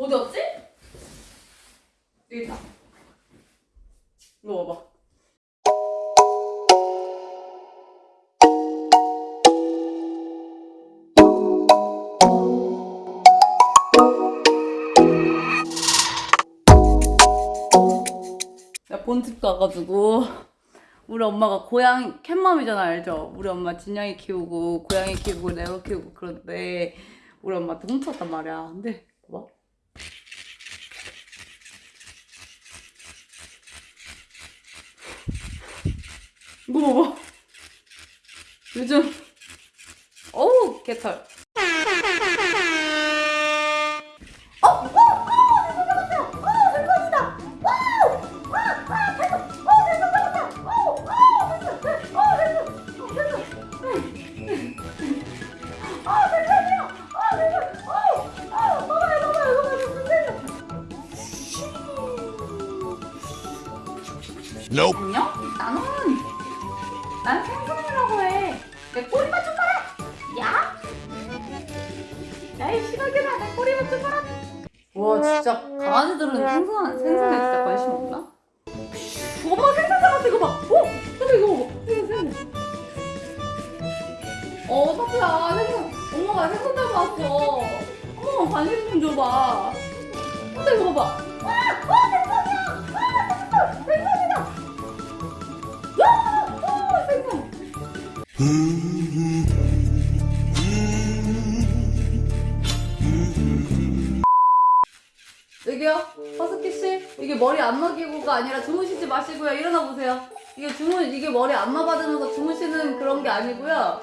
어디 갔지? 여기 있다. 봐봐. 나 본집 가가지고 우리 엄마가 고양이 캣맘이잖아 알죠? 우리 엄마 진양이 키우고 고양이 키우고 네로 키우고 그런데 우리 엄마한테 훔쳤단 말이야. 근데 봐봐. 이거 봐봐. 요즘 어우 개털. Nope. 안녕? 난 생선이라고 해. 내 꼬리만 좀 봐라. 야? 야이 시각이나 내 꼬리만 좀 봐라. 와 진짜 강아지들은 생선 생선에 진짜 관심 없나? 엄마 생선 잡았어 이거 봐. 어? 근데 이거 봐. 생선 생선. 어 사쿠야 생선. 엄마가 생선 잡아왔어. 엄마 관심 좀 줘봐. 근데 이거 봐봐. 와, 여기요, 허스키 씨. 이게 머리 안마 기구가 아니라 주무시지 마시고요. 일어나 보세요. 이게 주무 이게 머리 안마 받으면서 주무시는 그런 게 아니고요.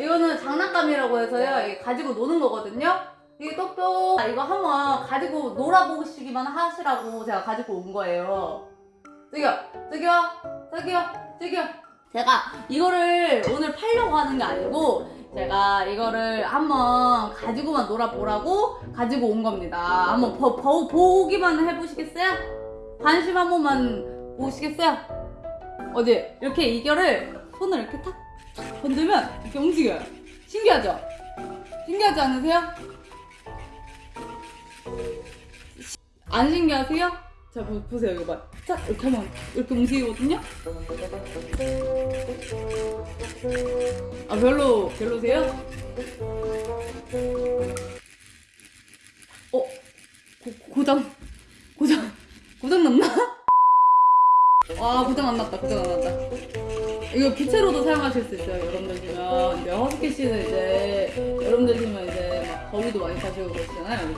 이거는 장난감이라고 해서요. 가지고 노는 거거든요. 이게 똑똑 아, 이거 한번 가지고 놀아보시기만 하시라고 제가 가지고 온 거예요. 저기요, 저기요, 저기요, 저기요. 제가 이거를 오늘 팔려고 하는 게 아니고 제가 이거를 한번 가지고만 놀아보라고 가지고 온 겁니다. 한번 보, 보, 보기만 해보시겠어요? 관심 한 번만 보시겠어요? 어디 이렇게 이거를 손을 이렇게 탁 건들면 이렇게 움직여요. 신기하죠? 신기하지 않으세요? 안 신기하세요? 자 보, 보세요 이거 봐. 자 이렇게 하면 이렇게 움직이거든요. 아 별로 별로세요? 어 고, 고장 고장 고장 났나? 아 고장 안 났다 고장 안 났다. 이거 기체로도 사용하실 수 있어요. 여러분들 지면 이제 허스키 씨는 이제 여러분들 지면 이제 막 거위도 많이 사시고 그러시잖아요.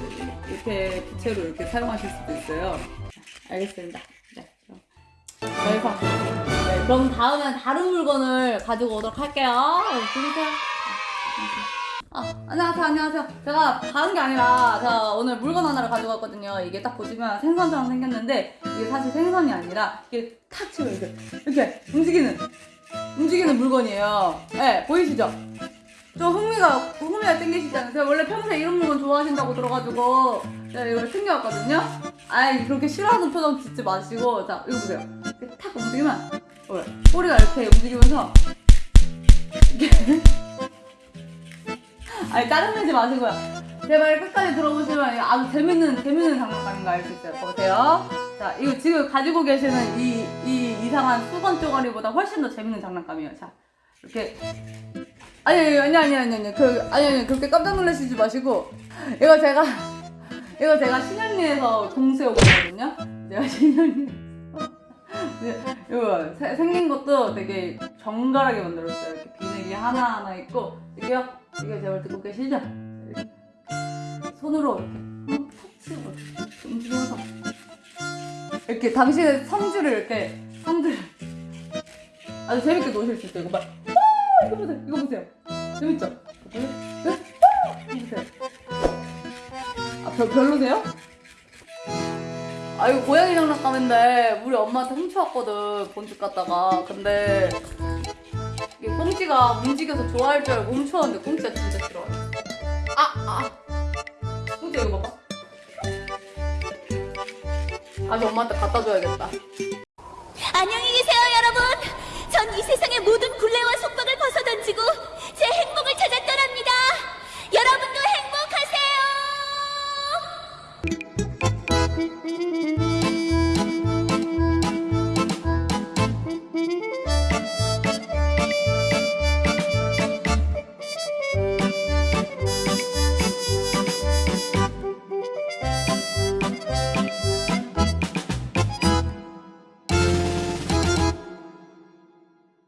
이렇게 기체로 이렇게 사용하실 수도 있어요. 알겠습니다. 네, 그럼. 네, 그럼 다음엔 다른 물건을 가지고 오도록 할게요. 네, 들으세요. 아, 안녕하세요, 안녕하세요. 제가 다른 게 아니라 제가 오늘 물건 하나를 가지고 왔거든요. 이게 딱 보시면 생선처럼 생겼는데 이게 사실 생선이 아니라 이게 탁 치면 이렇게 이렇게 움직이는 움직이는 물건이에요. 네, 보이시죠? 좀 흥미가 흥미가 땡기시지 않으세요? 제가 원래 평소에 이런 물건 좋아하신다고 들어가지고 제가 이걸 챙겨왔거든요. 아이 그렇게 싫어하는 표정 짓지 마시고 자 이거 보세요. 이렇게 탁 움직이면 어, 꼬리가 이렇게 움직이면서 이렇게 아니 짜증내지 마시고요. 제 말 끝까지 들어보시면 아주 재밌는 재밌는 장난감인 거 알 수 있어요. 보세요. 자 이거 지금 가지고 계시는 이, 이 이상한 수건 쪼가리보다 훨씬 더 재밌는 장난감이에요. 자 이렇게 아니 아니 아니 아니 아니 그 아니 아니 그렇게 깜짝 놀라시지 마시고 이거 제가 이거 제가 신현리에서 거거든요. 제가 신현리 이거 세- 생긴 것도 되게 정갈하게 만들었어요. 이렇게 비늘이 하나 하나 있고 이게요. 이게 제발 듣고 계시죠? 손으로 이렇게 푹 치고 움직이면서 이렇게 당신의 성질을 이렇게 성질 아주 재밌게 노실 수 있어요. 이거 봐. 아, 이거 보세요. 이거 보세요. 재밌죠? 아, 별, 별로세요? 아, 이거 고양이 장난감인데, 우리 엄마한테 훔쳐왔거든, 본집 갔다가. 근데, 이게 꽁지가 움직여서 좋아할 줄 알고 훔쳐왔는데, 꽁지가 진짜 싫어요. 아, 아. 꽁지 이거 봐봐. 다시 엄마한테 갖다 줘야겠다.